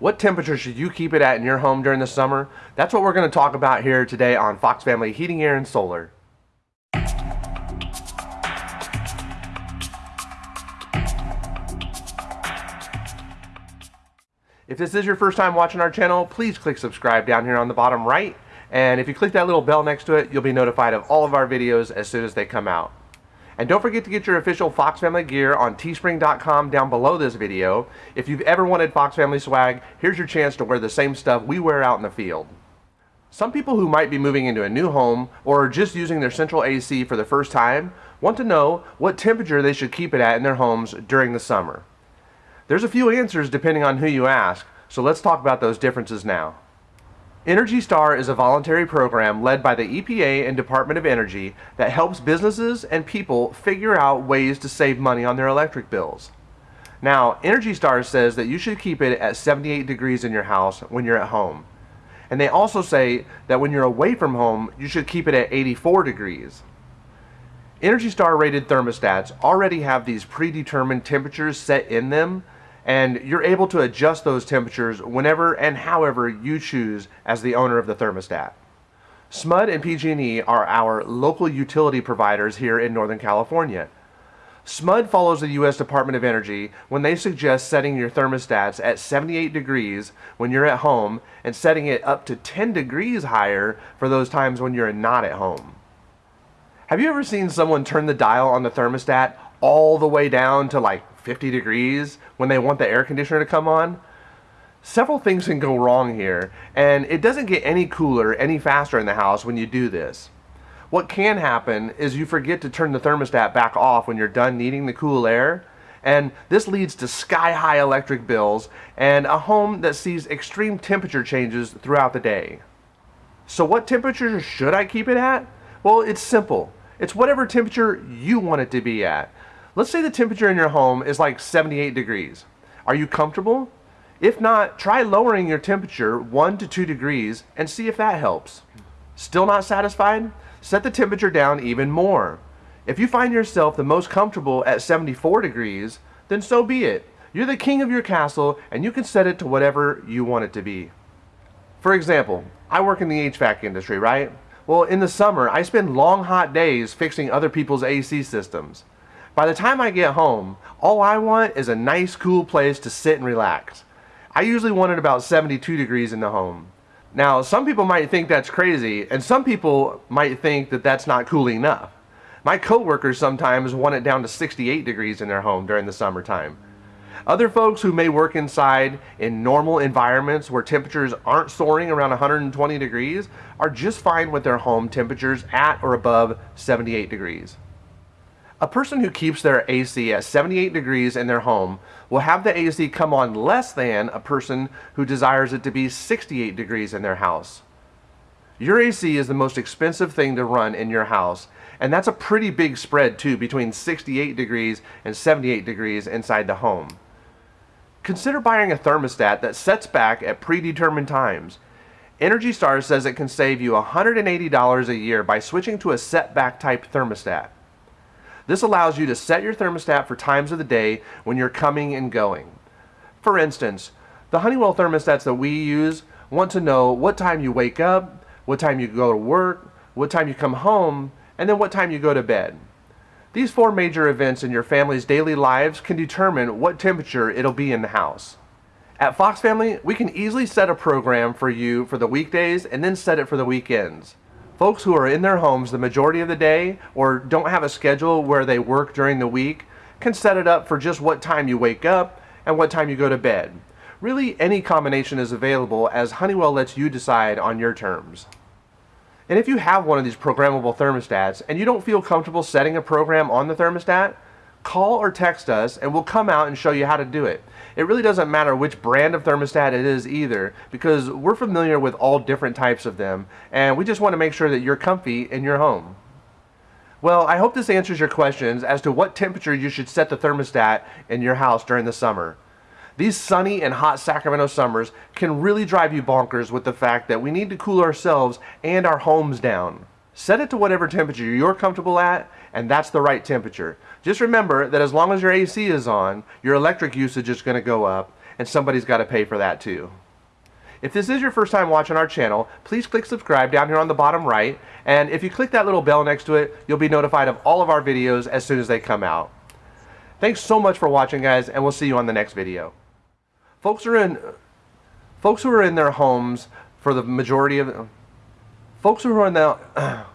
What temperature should you keep it at in your home during the summer? That's what we're going to talk about here today on Fox Family Heating, Air, and Solar. If this is your first time watching our channel, please click subscribe down here on the bottom right. And if you click that little bell next to it, you'll be notified of all of our videos as soon as they come out. And don't forget to get your official Fox Family gear on teespring.com down below this video. If you've ever wanted Fox Family swag, here's your chance to wear the same stuff we wear out in the field. Some people who might be moving into a new home or are just using their central AC for the first time want to know what temperature they should keep it at in their homes during the summer. There's a few answers depending on who you ask, so let's talk about those differences now. Energy Star is a voluntary program led by the EPA and Department of Energy that helps businesses and people figure out ways to save money on their electric bills. Now, Energy Star says that you should keep it at 78 degrees in your house when you're at home. And they also say that when you're away from home, you should keep it at 84 degrees. Energy Star rated thermostats already have these predetermined temperatures set in them and you're able to adjust those temperatures whenever and however you choose as the owner of the thermostat. SMUD and PG&E are our local utility providers here in Northern California. SMUD follows the U.S. Department of Energy when they suggest setting your thermostats at 78 degrees when you're at home and setting it up to 10 degrees higher for those times when you're not at home. Have you ever seen someone turn the dial on the thermostat all the way down to like 50 degrees when they want the air conditioner to come on. Several things can go wrong here, and it doesn't get any cooler any faster in the house when you do this. What can happen is you forget to turn the thermostat back off when you're done needing the cool air, and this leads to sky high electric bills and a home that sees extreme temperature changes throughout the day. So what temperature should I keep it at? Well, it's simple. It's whatever temperature you want it to be at. Let's say the temperature in your home is like 78 degrees. Are you comfortable? If not, try lowering your temperature 1 to 2 degrees and see if that helps. Still not satisfied? Set the temperature down even more. If you find yourself the most comfortable at 74 degrees, then so be it. You're the king of your castle and you can set it to whatever you want it to be. For example, I work in the HVAC industry, right? Well, in the summer, I spend long hot days fixing other people's AC systems. By the time I get home, all I want is a nice cool place to sit and relax. I usually want it about 72 degrees in the home. Now, some people might think that's crazy, and some people might think that that's not cool enough. My coworkers sometimes want it down to 68 degrees in their home during the summertime. Other folks who may work inside in normal environments where temperatures aren't soaring around 120 degrees are just fine with their home temperatures at or above 78 degrees. A person who keeps their AC at 78 degrees in their home will have the AC come on less than a person who desires it to be 68 degrees in their house. Your AC is the most expensive thing to run in your house, and that's a pretty big spread too between 68 degrees and 78 degrees inside the home. Consider buying a thermostat that sets back at predetermined times. Energy Star says it can save you $180 a year by switching to a setback type thermostat. This allows you to set your thermostat for times of the day when you're coming and going. For instance, the Honeywell thermostats that we use want to know what time you wake up, what time you go to work, what time you come home, and then what time you go to bed. These four major events in your family's daily lives can determine what temperature it'll be in the house. At Fox Family, we can easily set a program for you for the weekdays and then set it for the weekends. Folks who are in their homes the majority of the day or don't have a schedule where they work during the week can set it up for just what time you wake up and what time you go to bed. Really, any combination is available as Honeywell lets you decide on your terms. And if you have one of these programmable thermostats and you don't feel comfortable setting a program on the thermostat, call or text us and we'll come out and show you how to do it. It really doesn't matter which brand of thermostat it is either because we're familiar with all different types of them and we just want to make sure that you're comfy in your home. Well, I hope this answers your questions as to what temperature you should set the thermostat in your house during the summer. These sunny and hot Sacramento summers can really drive you bonkers with the fact that we need to cool ourselves and our homes down. Set it to whatever temperature you're comfortable at, and that's the right temperature. Just remember that as long as your AC is on, your electric usage is going to go up, and somebody's got to pay for that too. If this is your first time watching our channel, please click subscribe down here on the bottom right, and if you click that little bell next to it, you'll be notified of all of our videos as soon as they come out. Thanks so much for watching guys, and we'll see you on the next video. Folks are in folks who are in their homes for the majority of folks who are the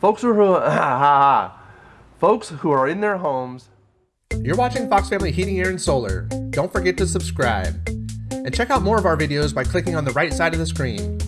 folks who are folks who are in their homes you're watching Fox Family Heating, Air, and Solar. Don't forget to subscribe. And check out more of our videos by clicking on the right side of the screen.